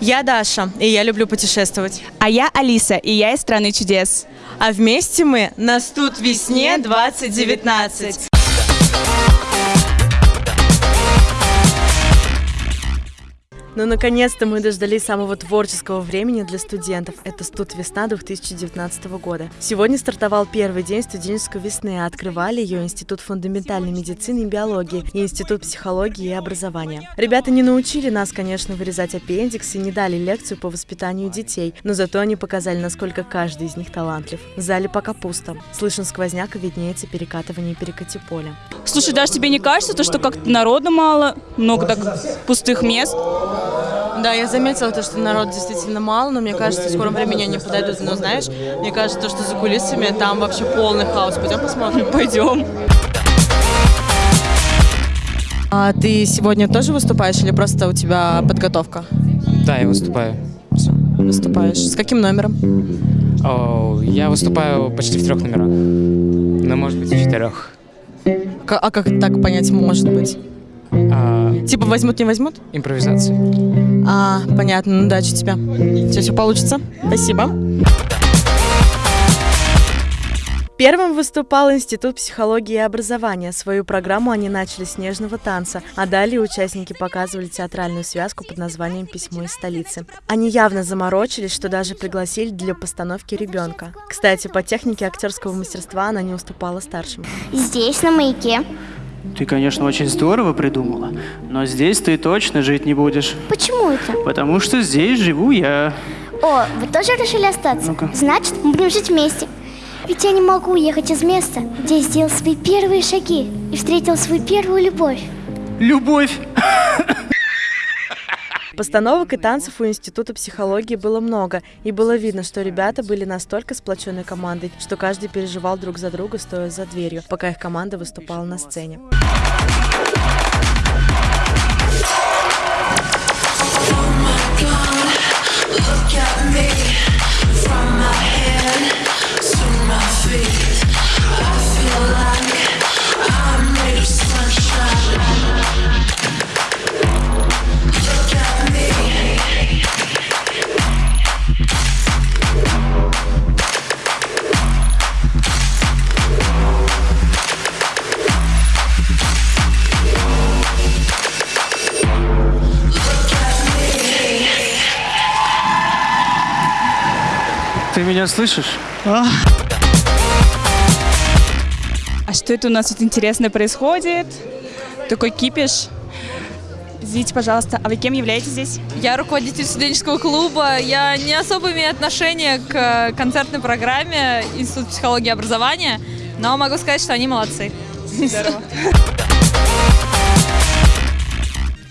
Я Даша, и я люблю путешествовать. А я Алиса, и я из страны чудес. А вместе мы «Нас тут весне 2019». Ну, наконец-то мы дождались самого творческого времени для студентов. Это студ весна 2019 года. Сегодня стартовал первый день студенческой весны, а открывали ее Институт фундаментальной медицины и биологии и Институт психологии и образования. Ребята не научили нас, конечно, вырезать аппендикс и не дали лекцию по воспитанию детей, но зато они показали, насколько каждый из них талантлив. В зале пока пусто. Слышен сквозняк и виднеется перекатывание перекати поля. Слушай, даже тебе не кажется, то, что как-то народа мало, много так пустых мест? Да, я заметила то, что народ действительно мало, но мне кажется, в скором времени они подойдут. Но знаешь, мне кажется, то, что за кулисами там вообще полный хаос. Пойдем посмотрим? Пойдем. А ты сегодня тоже выступаешь или просто у тебя подготовка? Да, я выступаю. Выступаешь. С каким номером? О, я выступаю почти в трех номерах. Ну, может быть, в четырех. К- а как так понять может быть? А, Типа возьмут, не возьмут? импровизация. А, понятно, ну удачи тебе. Все, все получится. Спасибо. Первым выступал Институт психологии и образования. Свою программу они начали с нежного танца, а далее участники показывали театральную связку под названием «Письмо из столицы». Они явно заморочились, что даже пригласили для постановки ребенка. Кстати, по технике актерского мастерства она не уступала старшим. Здесь, на маяке. Ты, конечно, очень здорово придумала, но здесь ты точно жить не будешь, Почему это? потому что здесь живу я. О, вы тоже решили остаться? Ну-ка. Значит, мы будем жить вместе. Ведь я не могу уехать из места, где я сделал свои первые шаги и встретил свою первую любовь. Любовь! Постановок и танцев у Института психологии было много, и было видно, что ребята были настолько сплоченной командой, что каждый переживал друг за друга, стоя за дверью, пока их команда выступала на сцене. Ты меня слышишь? А что это у нас тут интересное происходит? Такой кипиш. Извините, пожалуйста, а вы кем являетесь здесь? Я руководитель студенческого клуба. Я не особо имею отношение к э, концертной программе Институт психологии и образования, но могу сказать, что они молодцы. Здорово.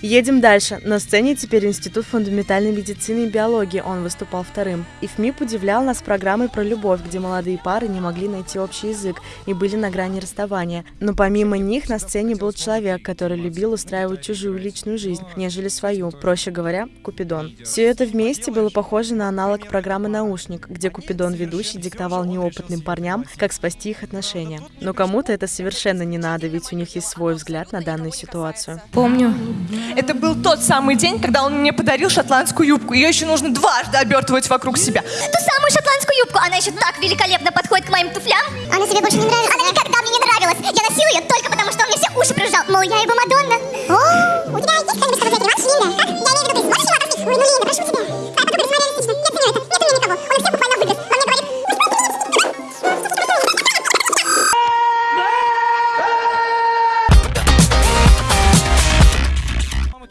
Едем дальше. На сцене теперь Институт фундаментальной медицины и биологии. Он выступал вторым. ИФМИП удивлял нас программой про любовь, где молодые пары не могли найти общий язык и были на грани расставания. Но помимо них на сцене был человек, который любил устраивать чужую личную жизнь, нежели свою. Проще говоря, Купидон. Все это вместе было похоже на аналог программы «Наушник», где Купидон ведущий диктовал неопытным парням, как спасти их отношения. Но кому-то это совершенно не надо, ведь у них есть свой взгляд на данную ситуацию. Помню. Это был тот самый день, когда он мне подарил шотландскую юбку. Ее еще нужно дважды обертывать вокруг себя. Ту самую шотландскую юбку, она еще так великолепно подходит к моим туфлям. Она тебе больше не нравится? Она никогда мне не нравилась. Я носила ее только потому, что он мне все уши прижал. Мол, я его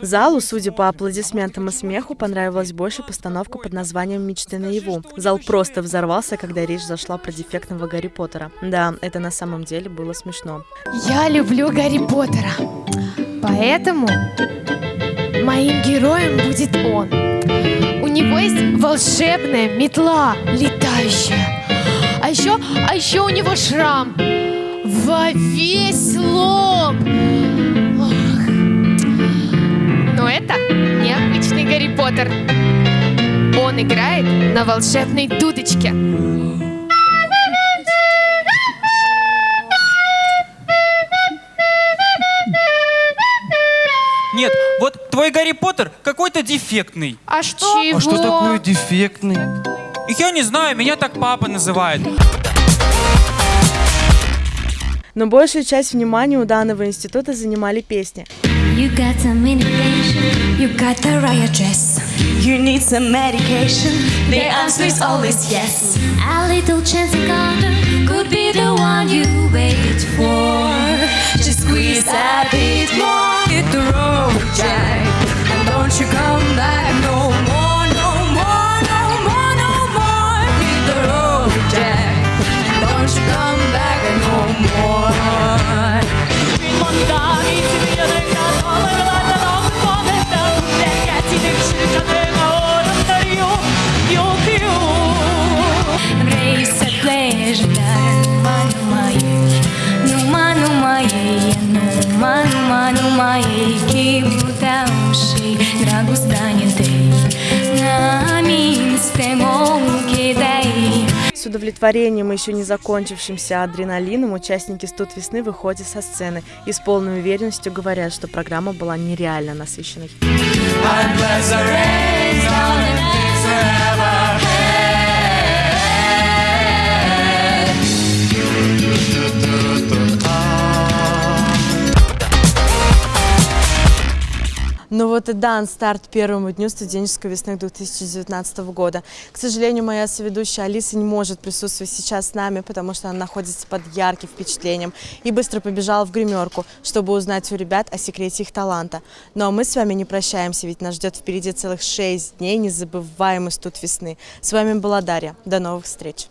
Залу, судя по аплодисментам и смеху, понравилась больше постановка под названием «Мечты наяву». Зал просто взорвался, когда речь зашла про дефектного Гарри Поттера. Да, это на самом деле было смешно. Я люблю Гарри Поттера. Поэтому моим героем будет он. У него есть волшебная метла летающая. А еще, а еще у него шрам во весь лоб. Но это необычный Гарри Поттер. Он играет на волшебной дудочке. Нет, вот твой Гарри Поттер какой-то дефектный. А что? А что такое дефектный? Я не знаю, меня так папа называет. Но большую часть внимания у данного института занимали песни. You got some medication, you got the right address. You need some medication. The answer is always yes. A little chance encounter could be the one you wait for. Удовлетворением и еще не закончившимся адреналином участники «Студ весны» выходят со сцены и с полной уверенностью говорят, что программа была нереально насыщенной. И дан старт первому дню студенческой весны 2019 года. К сожалению, моя соведущая Алиса не может присутствовать сейчас с нами, потому что она находится под ярким впечатлением и быстро побежала в гримерку, чтобы узнать у ребят о секрете их таланта. Ну а мы с вами не прощаемся, ведь нас ждет впереди целых шесть дней незабываемый студ весны. С вами была Дарья. До новых встреч!